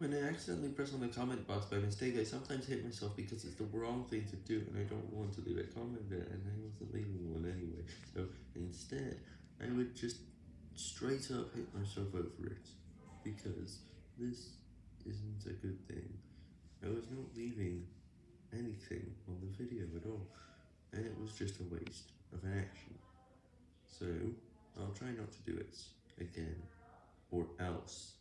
When I accidentally press on the comment box by mistake, I sometimes hit myself because it's the wrong thing to do and I don't want to leave a comment there and I wasn't leaving one anyway. So instead, I would just straight up hit myself over it because this isn't a good thing. I was not leaving anything on the video at all and it was just a waste of an action. So, I'll try not to do it again, or else.